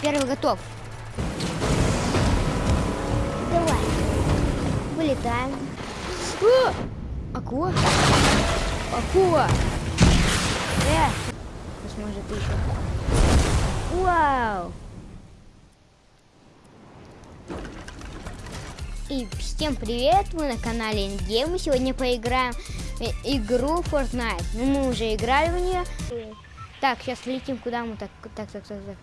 Первый готов. Давай. Вылетаем. О! Акула? Акула! Э! Может еще. Вау! И всем привет, вы на канале Инге. Мы сегодня поиграем игру Fortnite. Ну, мы уже играли в нее. Так, сейчас летим, куда мы так, так, так, так, так.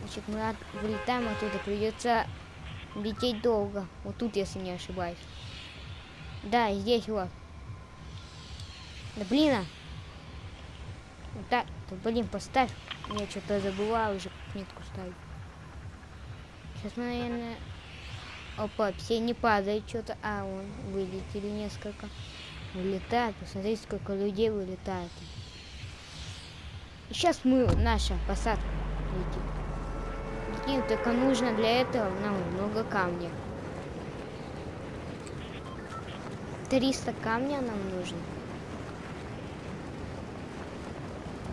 Значит, мы от, вылетаем оттуда, придется лететь долго. Вот тут, если не ошибаюсь. Да, здесь вот. Да блин, а. Вот так, да, блин, поставь. Я что-то забыла уже нитку ставить. Сейчас мы, наверное... Опа, все не падают что-то. А, он вылетели несколько. Вылетает. Посмотрите, сколько людей вылетает. И сейчас мы, наша посадка летим. Летим, только нужно для этого нам много камня. 300 камня нам нужно.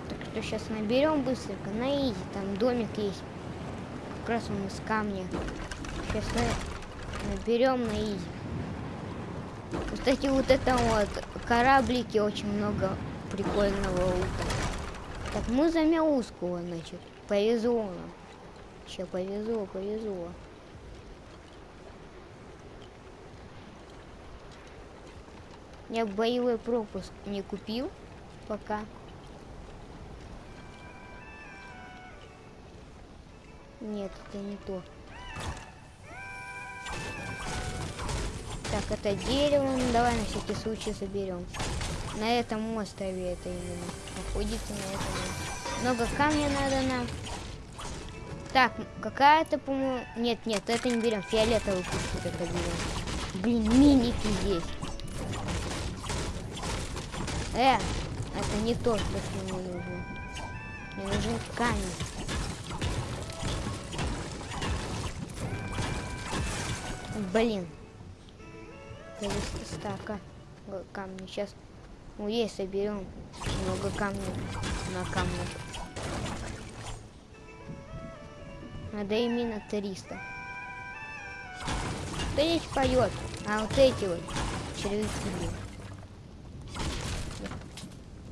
Так что сейчас наберем быстренько на изи. Там домик есть. Как раз он из камня. Сейчас наберем на изи. Кстати, вот это вот кораблики очень много прикольного лута. Так, мы за мяуского, значит. Повезло нам. Еще повезло, повезло. Я боевой пропуск не купил пока. Нет, это не то. Так, это дерево. Ну, давай на всякий случай заберем. На этом острове это именно. Находится на этом. Много камня надо нам. Так, какая-то, по-моему... Нет, нет, это не берем. Фиолетовый пусть это берем. Блин, миники здесь. Э, это не то, что мне нужно. Мне нужен камень. Блин. 300 стака камня. Сейчас ну, есть, соберем много камней на камне. Надо именно 300. Кто здесь поет? А вот эти вот червяки.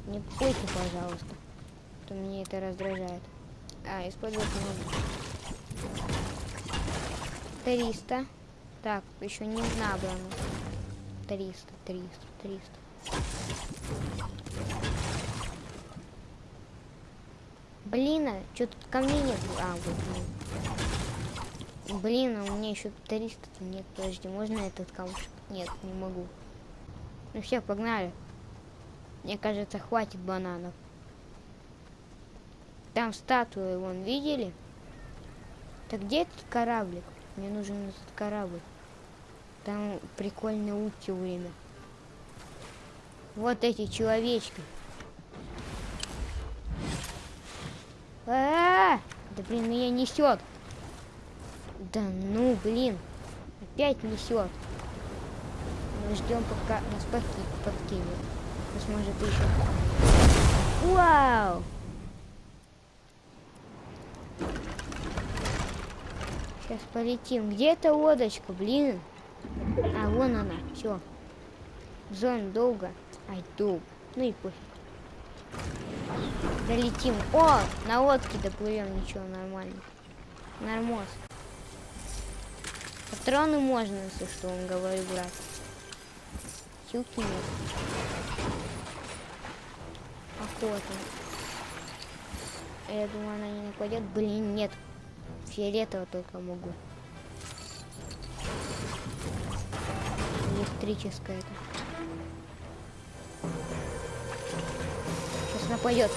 Не пойте, пожалуйста. То мне это раздражает. А, использовать много. 300. Так, еще не набрано. 300, 300, 300. Блин, а что тут ко мне нет? А, вот. Блин, блин а у меня еще 300 -то нет. Подожди, можно этот камушек? Нет, не могу. Ну все, погнали. Мне кажется, хватит бананов. Там статуи, вон, видели? Так где этот кораблик? Мне нужен этот корабль. Там прикольный лук все время. Вот эти человечки. А, -а, -а! Да блин, меня несет. Да ну, блин. Опять несет. Мы ждем, пока нас подкинет. Может еще. Вау! Сейчас полетим. Где эта лодочка, блин? А, вон она. Все. Зон долго. Ай, долго. Ну и пофиг. Долетим. О, на лодке доплывем. Ничего, нормально. Нормоз. Патроны можно, если что, он говорит, брат. Силки нет. Охота. Я думаю, она не нападет. Блин, нет. Фиолетово только могу. Электрическая это. Нападет.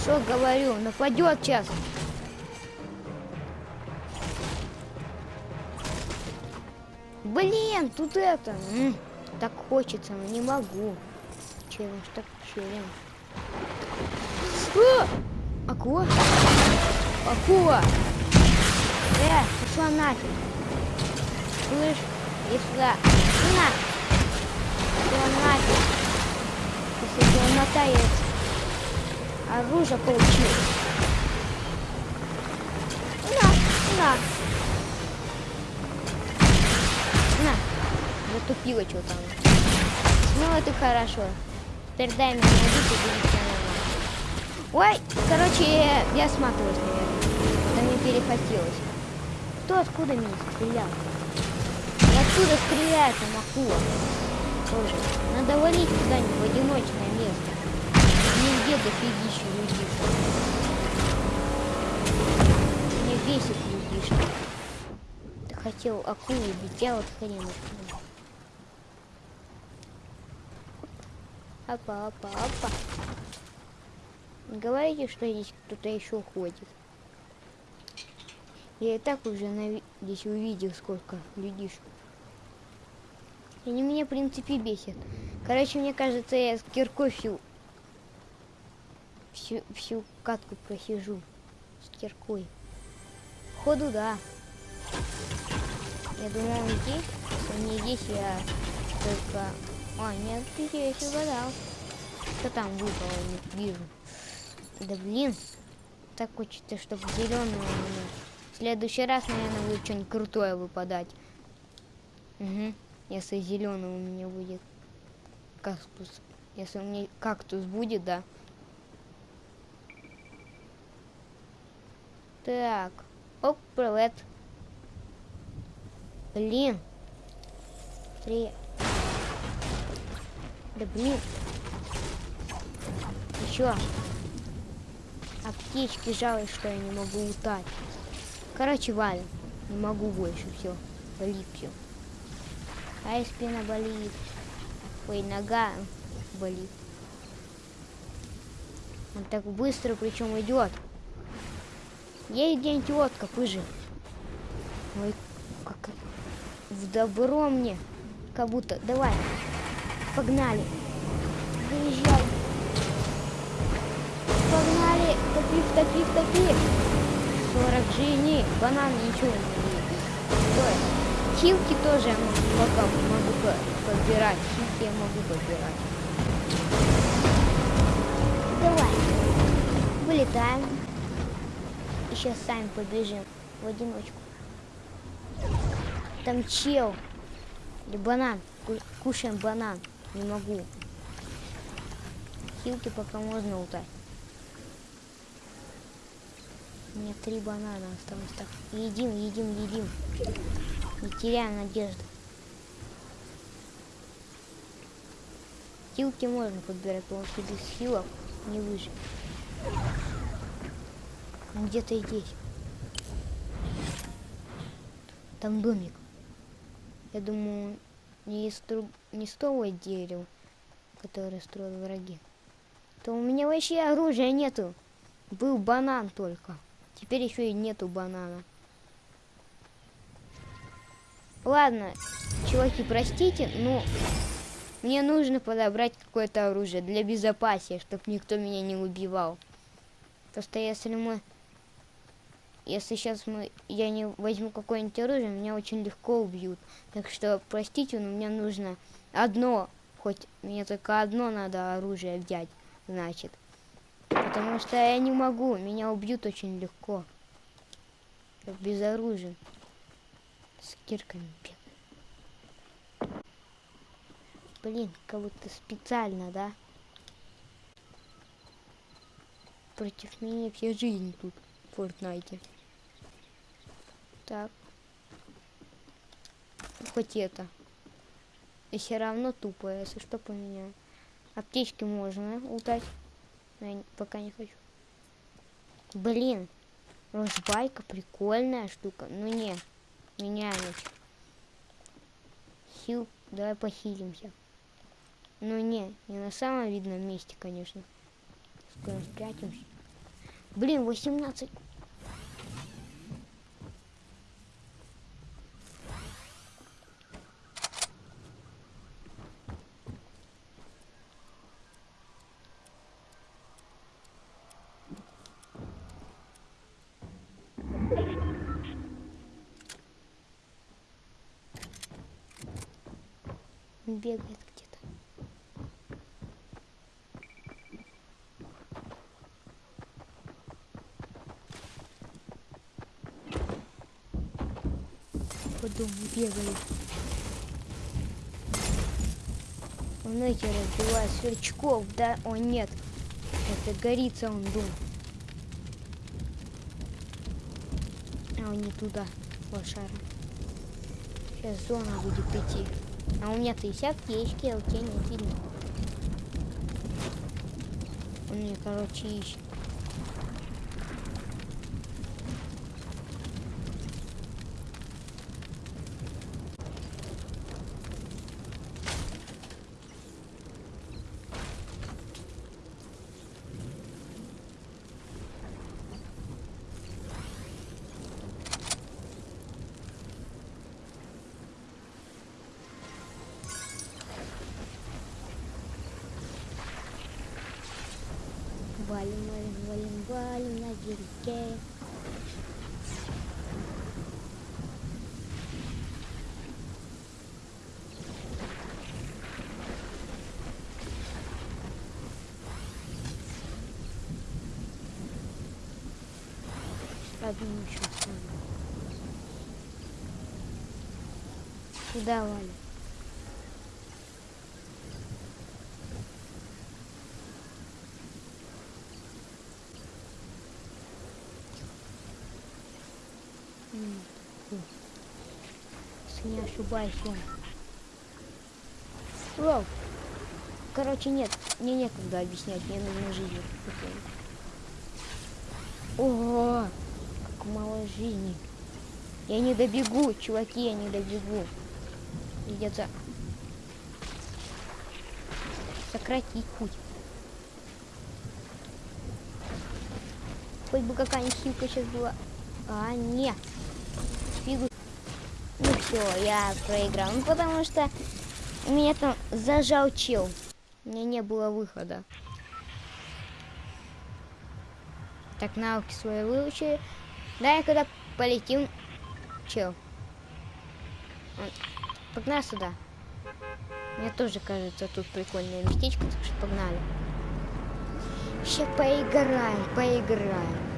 Что говорю? Нападет сейчас. Блин, тут это. М -м, так хочется, но не могу. Челлендж, так челлендж. Акула? Акула! Э, пошла нафиг. Слышь, иди сюда. На! Пошла нафиг. Если он мотает. Оружие получил. так. На, затупила что-то. Ну, это хорошо. Теперь дай мне убить и будет. Ой, короче, я сматываюсь, наверное. Да мне перехотелось. Кто откуда меня стрелял? И откуда стреляет там Тоже. Надо валить куда-нибудь в одиночное место. Нигде дофигища людишек. Мне бесит людишки. Ты хотел акулу убить, я вот хрен его. Опа, опа, опа. Говорите, что здесь кто-то еще ходит. Я и так уже на, здесь увидел, сколько людишек. Они меня, в принципе, бесят. Короче, мне кажется, я с киркой всю, всю, всю катку просижу. С киркой. Ходу, да. Я думал, он здесь. Если не здесь, я только... А, нет, здесь угадал. Что там выпало, не вижу. Да блин. Так хочется, чтобы зеленого В следующий раз, наверное, будет что-нибудь крутое выпадать. Угу. Если зеленый у меня будет кактус. Если у меня кактус будет, да. Так. Оп, привет. Блин. Три. Да блин. Еще. Аптечки жалко, что я не могу утать. Короче, валим. Не могу больше, все. Болит А и спина болит. Ой, нога болит. Он так быстро причем идет. Ей где-нибудь лодка, пыжи. Ой, как в добро мне. Как будто. Давай. Погнали. Выезжай. Погнали. Топив, топив, топив. 40 жизней. Банан ничего не. Хилки тоже я могу, пока могу подбирать. Хилки я могу подбирать. Давай. Вылетаем. И сейчас сами побежим в одиночку. Там чел. Или банан. Кушаем банан. Не могу. Хилки пока можно утать. У меня три банана осталось. Так, едим, едим, едим. Не теряем надежды. Хилки можно подбирать, потому что без хилок не выжить. Где-то здесь. Там домик. Я думаю, не из, труб... не с того дерева, которое строят враги. То у меня вообще оружия нету. Был банан только. Теперь еще и нету банана. Ладно, чуваки, простите, но мне нужно подобрать какое-то оружие для безопасия, чтобы никто меня не убивал. Просто если мы... Если сейчас мы, я не возьму какое-нибудь оружие, меня очень легко убьют. Так что, простите, но мне нужно одно, хоть мне только одно надо оружие взять, значит. Потому что я не могу, меня убьют очень легко. Без оружия. С кирками бегаю. Блин, как будто специально, да? Против меня вся жизнь тут в Фортнайте. Так. Хоть это. И все равно тупо, если что поменяю. Аптечки можно утать. Но я пока не хочу. Блин. Розбайка прикольная штука. Ну не. Меняем. Хил. Давай похилимся. Ну не, не на самом видном месте, конечно. Скоро спрячемся. Блин, 18. Бегает где-то. по дому бегают. Он эти разбивает сверчков, да? О, нет. Это горится он дом. А он не туда, лошара. Сейчас зона будет идти. А у меня-то есть аптечки, а у тебя нет видно. Он мне, короче, ищет. Валим, валим, валим, валим на. Одну еще оставлю. Куда, Валя? М, фу. Если не ошибаюсь. Воу. Короче, нет, мне некогда объяснять, мне нужно жизнь. Ого, как мало жизни. Я не добегу, чуваки, я не добегу. Придется сократить путь. Хоть бы какая-нибудь хилка сейчас была. А, нет. Все, я проиграл. Ну потому что меня там зажал чел. У меня не было выхода. Так, навыки свои выучили. Давай, когда полетим. Чел. Погнали сюда. Мне тоже кажется, тут прикольное местечко, так что погнали. Сейчас поиграем, поиграем.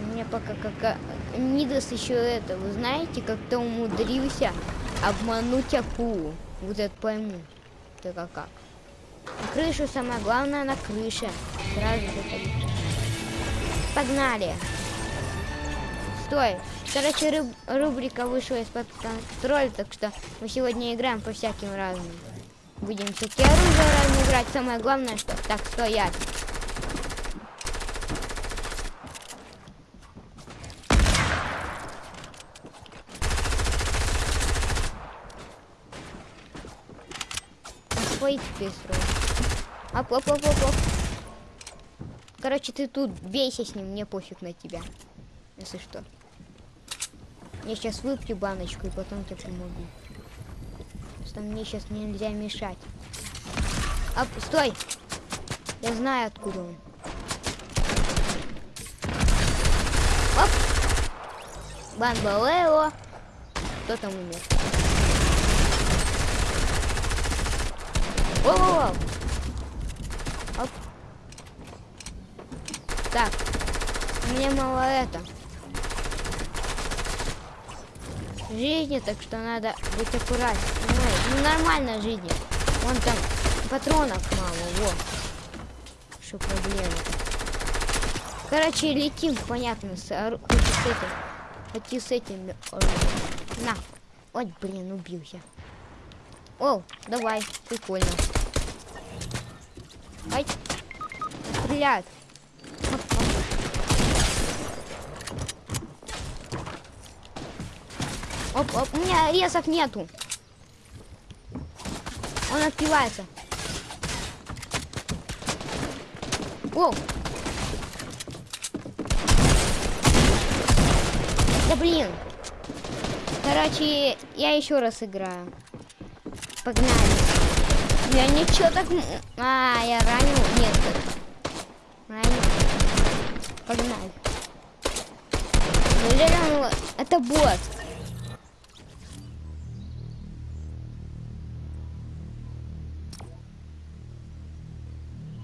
У меня пока как Нидос еще это, вы знаете, как-то умудрился обмануть акулу. Вот это пойму. Это как? На крышу самое главное на крыше. Сразу заходить. Погнали. Стой. Короче, руб- рубрика вышла из-под контроля, так что мы сегодня играем по всяким разным. Будем всякие оружия разные играть. Самое главное, что... Так, стоять. Свои теперь строю. Оп, оп, оп, оп, оп. Короче, ты тут бейся с ним, мне пофиг на тебя. Если что. Я сейчас выпью баночку и потом тебе помогу. Что мне сейчас нельзя мешать. Оп, стой! Я знаю, откуда он. Оп! Бамбалео! Кто там умер? Воу-воу-воу! Оп. Так, мне мало это. Жизни, так что надо быть аккуратнее. Ну, нормально жизни. Вон там патронов мало, вот. Что проблема. Короче, летим, понятно, с, с этим. Хоть с этим. оружием. На. Ой, блин, убился. О, давай, прикольно. Ай. Стреляют. Оп, оп. У меня резов нету. Он отпивается. О! Да блин. Короче, я еще раз играю. Погнали. Я ничего так... А, я ранил? Нет. Ранил. Погнали. Он... его- Это бот.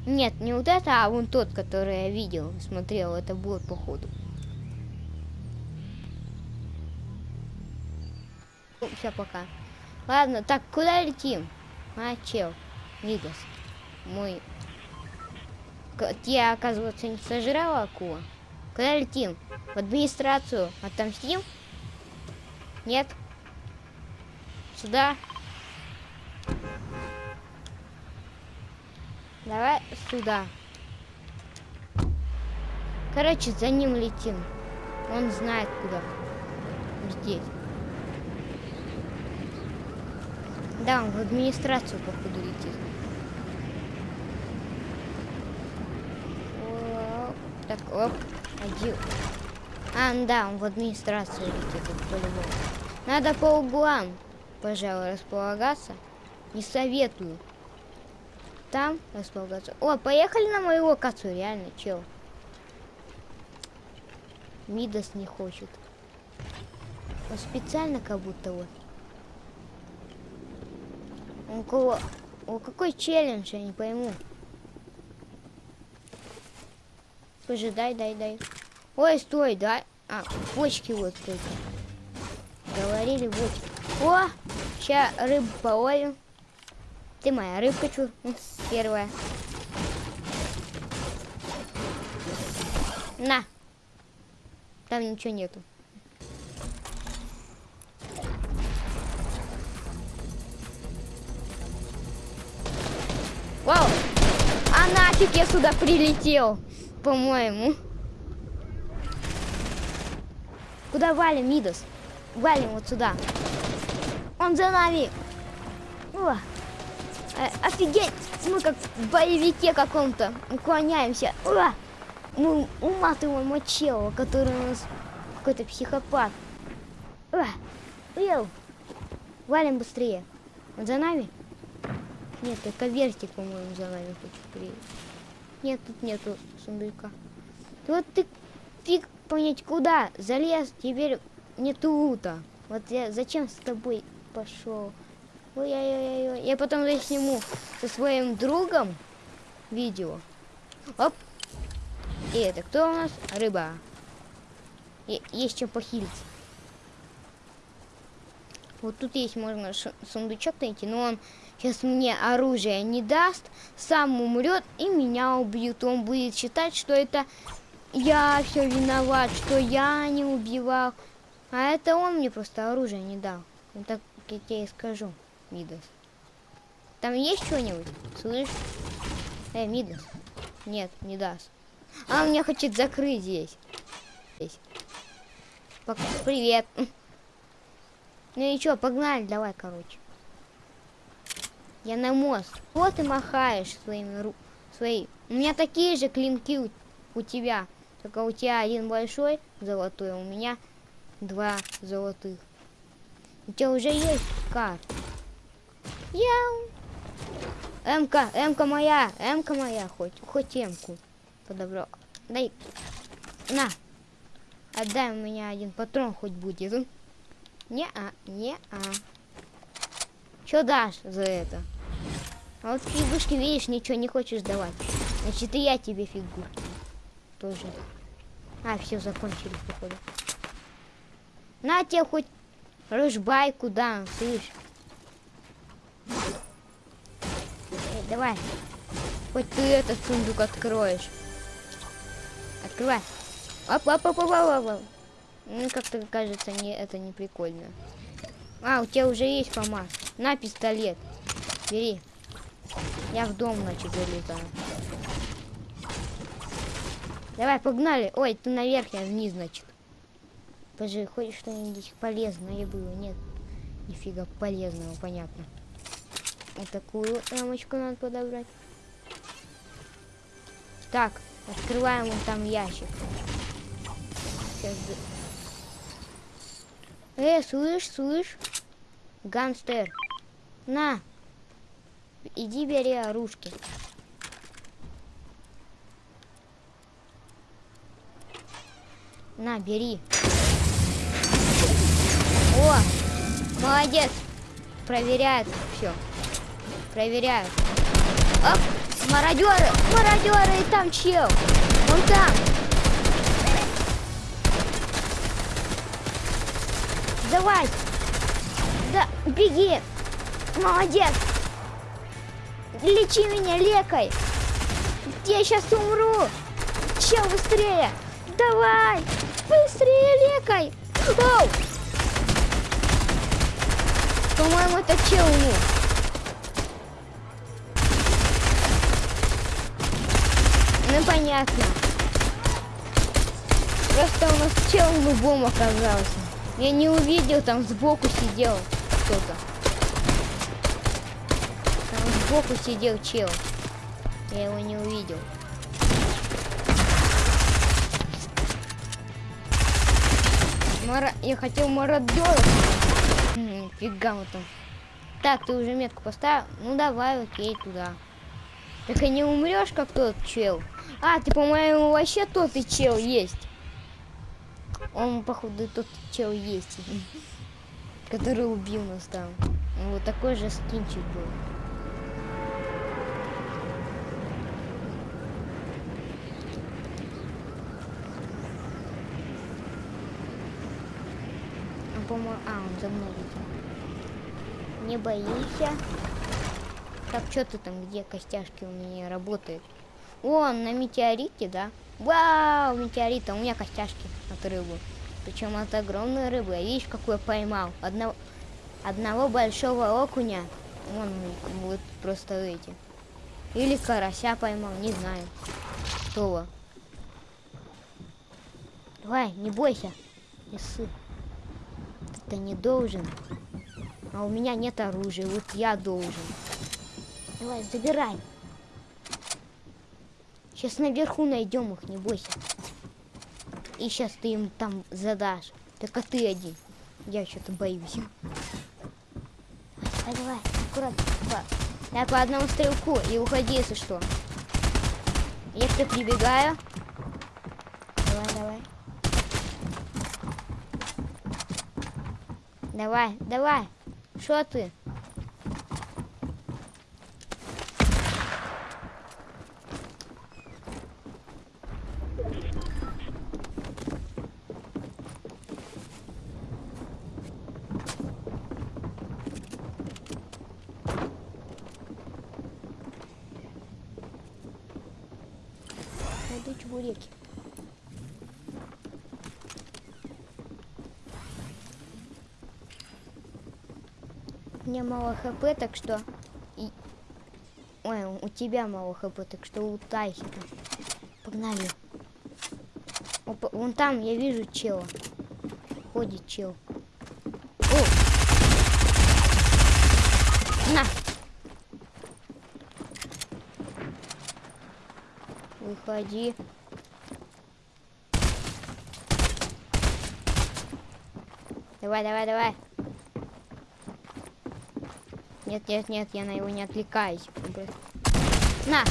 Нет, не вот это, а вон тот, который я видел, смотрел, это бот, походу. Все, пока. Ладно, так, куда летим? А, чел, Мидас, мой... Я, оказывается, не сожрала акула. Куда летим? В администрацию отомстим? Нет? Сюда? Давай сюда. Короче, за ним летим. Он знает куда. Здесь. Да, он в администрацию, походу, летит. Оп. Так, оп. Один. А, ну да, он в администрацию летит, по-любому. Надо по углам, пожалуй, располагаться. Не советую. Там располагаться. О, поехали на мою локацию, реально, чел. Мидас не хочет. Он специально как будто вот. У кого... О, какой челлендж, я не пойму. Скажи, дай, дай, дай. Ой, стой, дай. А, бочки вот только. Говорили бочки. О, сейчас рыбу половим. Ты моя рыбка, чу, м, первая. На. Там ничего нету. Вау! А нафиг я сюда прилетел, по-моему. Куда валим, Мидас? Валим вот сюда. Он за нами. О, э, офигеть! Мы как в боевике каком-то уклоняемся. О, мы уматываем мочела, который у нас какой-то психопат. О, ел. Валим быстрее. Он за нами? Нет, только вертик, по-моему, за нами хочет приехать. Нет, тут нету сундука. Вот ты фиг понять куда залез, теперь нету лута. Вот я зачем с тобой пошел? Ой-ой-ой, я потом засниму со своим другом видео. Оп. И это кто у нас? Рыба. Е- есть чем похилить. Вот тут есть можно сундучок найти, но он сейчас мне оружие не даст, сам умрет и меня убьют. Он будет считать, что это я все виноват, что я не убивал. А это он мне просто оружие не дал. Вот так я тебе и скажу, Мидас. Там есть что-нибудь? Слышь? Эй, Мидас. Нет, не даст. А он меня хочет закрыть здесь. Здесь. Привет. Ну и чё, погнали, давай, короче. Я на мост. Вот ты махаешь своими ру... Свои. У меня такие же клинки у, у тебя. Только у тебя один большой золотой, а у меня два золотых. У тебя уже есть карт. Я... Эмка, Эмка моя, Эмка моя, хоть, хоть Эмку подобрал. Дай, на, отдай у меня один патрон хоть будет. Не-а, не-а. Что дашь за это? А вот фигушки, видишь, ничего не хочешь давать. Значит, и я тебе фигурки. Тоже. А, все, закончились, походу. На тебе хоть рыжбайку дам, слышь. Эй, давай. Хоть ты этот сундук откроешь. Открывай. Оп, оп, оп, оп, оп, оп. Ну, как-то кажется, не, это не прикольно. А, у тебя уже есть ФАМАС. На пистолет. Бери. Я в дом, значит, залетаю. Давай, погнали. Ой, ты наверх, я вниз, значит. Подожди, хоть что-нибудь полезное было? Нет. Нифига полезного, понятно. Вот такую рамочку надо подобрать. Так, открываем вон там ящик. Сейчас... Э, слышь, слышь? Гангстер. На. Иди бери оружки. На, бери. О, молодец. Проверяет все. Проверяю. Оп, мародеры, мародеры, и там чел. Вон там. Давай. Да, беги. Молодец. Лечи меня лекой. Я сейчас умру. Чел, быстрее. Давай. Быстрее лекой. Оу. По-моему, это чел умер. Ну, понятно. Просто у нас чел лубом оказался. Я не увидел, там сбоку сидел кто-то. Сбоку сидел чел. Я его не увидел. Мара... Я хотел мародеров. М, Фига мы там. Так, ты уже метку поставил? Ну давай, окей, туда. Так и не умрешь, как тот чел. А, ты, по-моему, вообще тот и чел есть. Он, походу, тот чел есть. Который убил нас там. Вот такой же скинчик был. Он, по-моему, а, он за мной идет. Не боишься. Так, что ты там, где костяшки у меня работают? Вон, на метеорите, да? Вау, метеорит, а у меня костяшки от рыбы. Причем от огромной рыбы. А Видишь, какой я поймал? Одного, одного большого окуня. Вон вот просто эти. Или карася поймал, не знаю. Что? Давай, не бойся. Не ссы. Ты не должен. А у меня нет оружия, вот я должен. Давай, забирай. Сейчас наверху найдем их, не бойся. И сейчас ты им там задашь. Только ты один. Я что-то боюсь. Давай, давай, аккуратно. Я по одному стрелку и уходи, если что. Я к тебе прибегаю. Давай, давай. Давай, давай. Что ты? Найду чебуреки. У меня мало хп, так что... и- Ой, у тебя мало хп, так что утайся. Погнали. Опа, вон там я вижу чела. Ходит чел. О! На! Выходи. Давай, давай, давай. Нет, нет, нет, я на его не отвлекаюсь. На!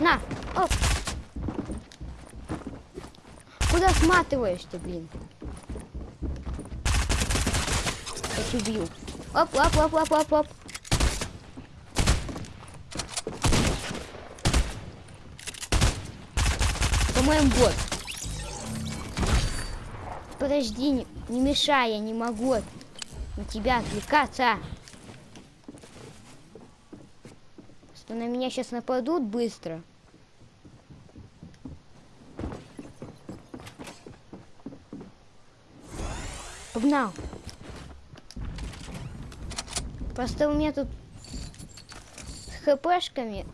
На! Оп! Куда сматываешь-то, блин? Я тебя убью. Оп, оп, оп, оп, оп, оп. По-моему, бот. Подожди, не, не мешай, я не могу на тебя отвлекаться. Что на меня сейчас нападут быстро. Погнал. Просто у меня тут с хпшками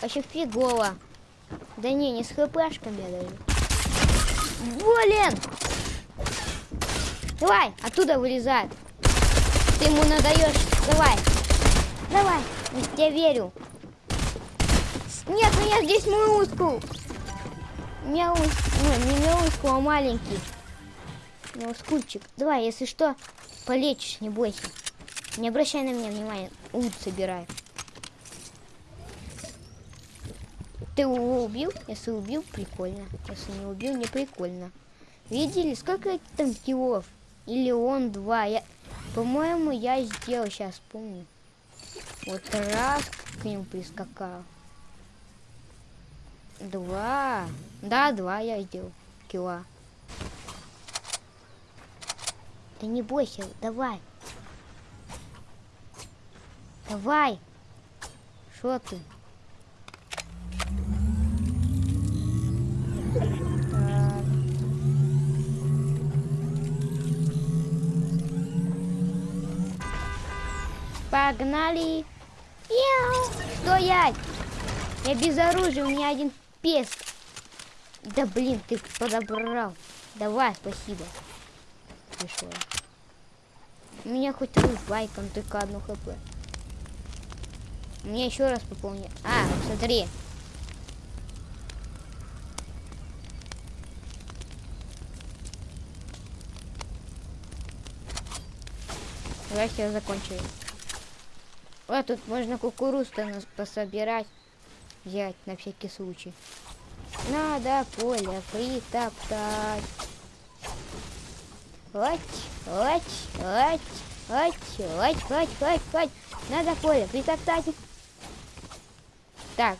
вообще фигово. Да не, не с хпшками даже. Блин! Давай, оттуда вылезай. Ты ему надаешь. Давай. Давай. Я верю. Нет, меня здесь мускул. Мяу... Ну, не мяускул, а маленький. Мяускульчик. Давай, если что, полечишь, не бойся. Не обращай на меня внимания. Ут собирай. Ты его убил? Если убил, прикольно. Если не убил, не прикольно. Видели, сколько там киллов? Или он два? Я, По-моему, я сделал, сейчас помню. Вот раз к нему прискакал. Два. Да, два я сделал. Кила. Ты не бойся, давай. Давай. Что ты? Погнали. Яу. Стоять. Я без оружия, у меня один пес. Да блин, ты подобрал. Давай, спасибо. Пришло. У меня хоть рубайком только одно хп. Мне еще раз пополни. А, смотри. Давайте закончили. Вот тут можно кукурузу пособирать. Взять на всякий случай. Надо поле притоптать. Лать, лать, лать, лать, лать, лать, лать, лать. Надо поле притоптать. Так,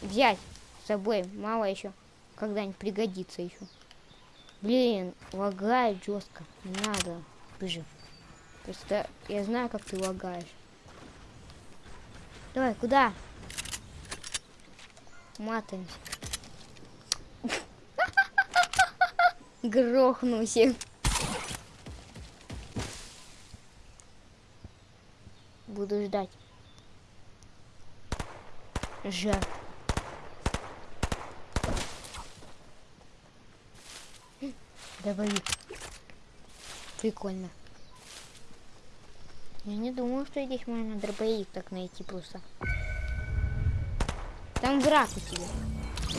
взять с собой. Мало еще. Когда-нибудь пригодится еще. Блин, лагает жестко. Надо. Бежи. Просто я знаю, как ты лагаешь. Давай, куда? Матаемся. Грохнулся. Буду ждать. Жар. Дробовик. Прикольно. Я не думал, что здесь можно дробовик так найти просто. Там враг у тебя.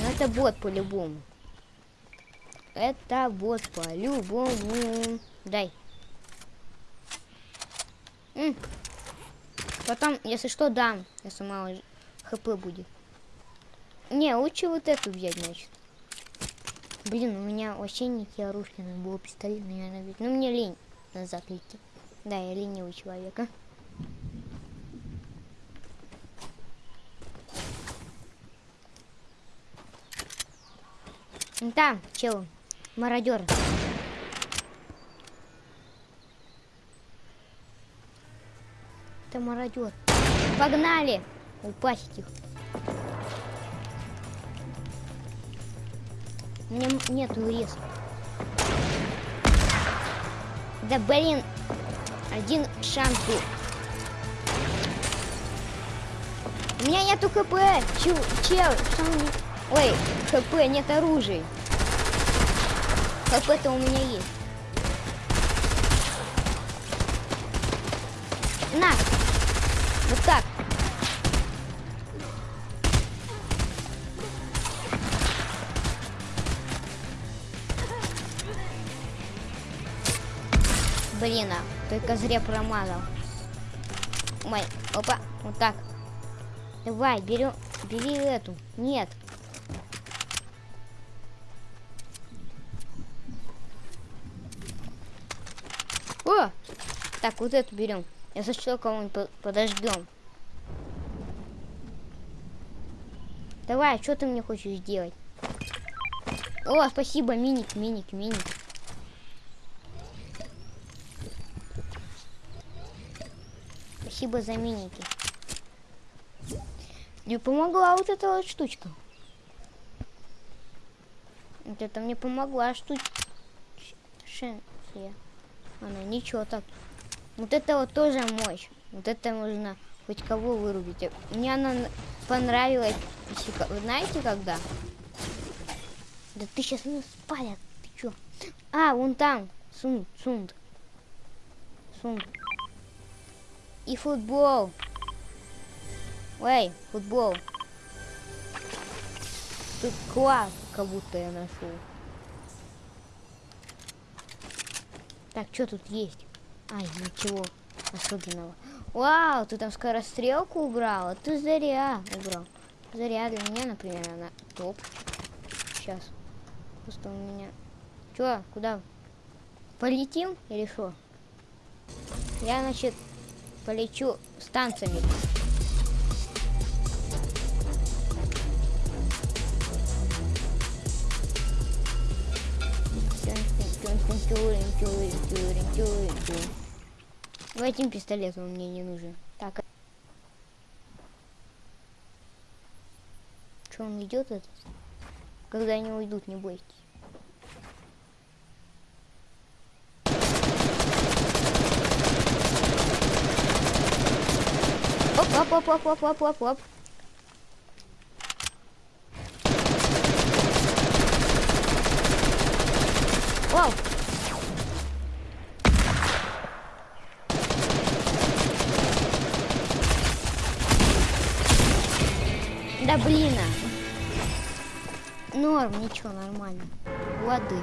Это бот по-любому. Это бот по-любому. Дай. М. Потом, если что, дам. Если мало хп будет. Не, лучше вот эту взять, значит. Блин, у меня вообще не оружия, надо было пистолет, наверное, ведь. Ну, мне лень назад идти. Да, я ленивый человек, а. Там, чел, мародер. Это мародер. Погнали! Упасть их. У меня нету рез. Да блин, один шанс был. У меня нету хп. Чел, чел, что он... Ой, хп, нет оружия. ХП-то у меня есть. На! Вот так. Блин, а, только зря промазал. Ой, опа, вот так. Давай, берем, бери эту. Нет. О! Так, вот эту берем. Я сочту кого-нибудь подождем. Давай, что ты мне хочешь сделать? О, спасибо, миник, миник, миник. Спасибо за миники. Мне помогла вот эта вот штучка. Вот это мне помогла штучка. Она ничего так. Вот это вот тоже мощь. Вот это можно хоть кого вырубить. Мне она понравилась. Знаете когда? Да ты сейчас меня спалят. Ты чё? А, вон там. Сунд, сунд. Сунд. И футбол. Эй, футбол. Тут класс, как будто я нашел. Так, что тут есть? Ай, ничего особенного. Вау, ты там скорострелку убрала? Ты зря убрал. Зря для меня, например, она топ. Сейчас. Просто у меня... Чё, куда? Полетим или что? Я, значит, полечу с танцами. Этим пистолетом мне не нужен. Так. Что он идет этот? Когда они уйдут, не бойтесь. Оп, оп, оп, оп, оп, оп, оп. Вау! Да блин! а. Норм, ничего, нормально. Воды.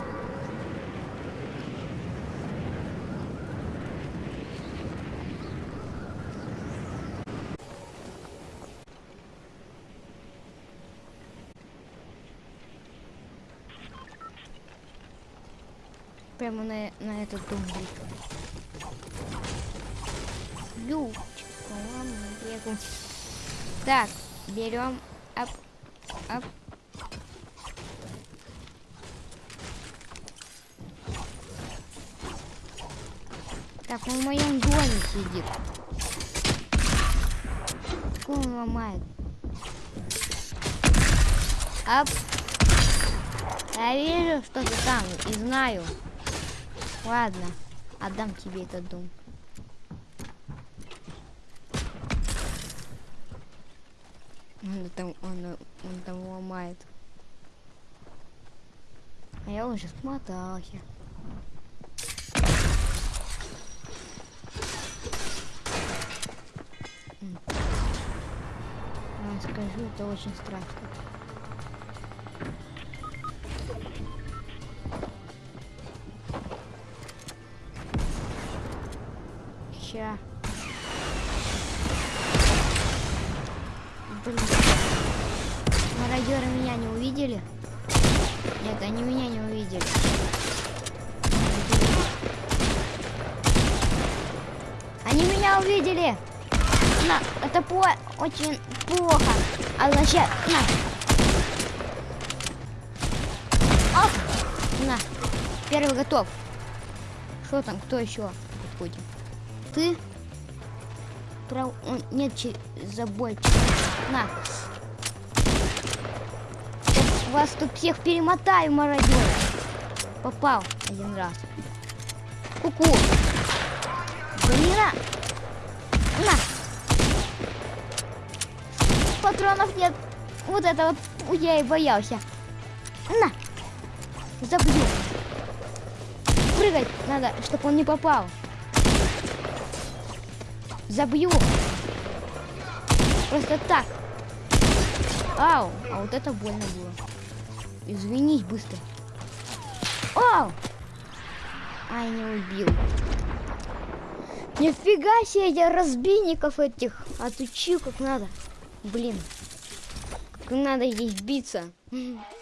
Прямо на, на этот дом. Любчик, бегу. Так, берем ап, ап. Так, он в моем доме сидит. Какой он ломает? Ап. Я вижу, что ты там, и знаю. Ладно, отдам тебе этот дом. Он там, он, он там ломает. А я уже смотался. Вам скажу, это очень страшно. Ща. Блин. Мародеры меня не увидели? Нет, они меня не увидели. Они меня увидели! На, это по очень плохо. А значит, на. Оп! На. Первый готов. Что там? Кто еще? Ты? Прав... он- Нет, че- забой. На. Вас тут всех перемотаю, мародеры. Попал один раз. Ку-ку. Блин, а. на. Патронов нет. Вот это вот я и боялся. На. Забью. Прыгать надо, чтобы он не попал. Забью. Просто так. Ау, а вот это больно было. Извинись быстро. Ау! Ай, не убил. Нифига себе, я разбийников этих отучил как надо. Блин, как надо здесь биться.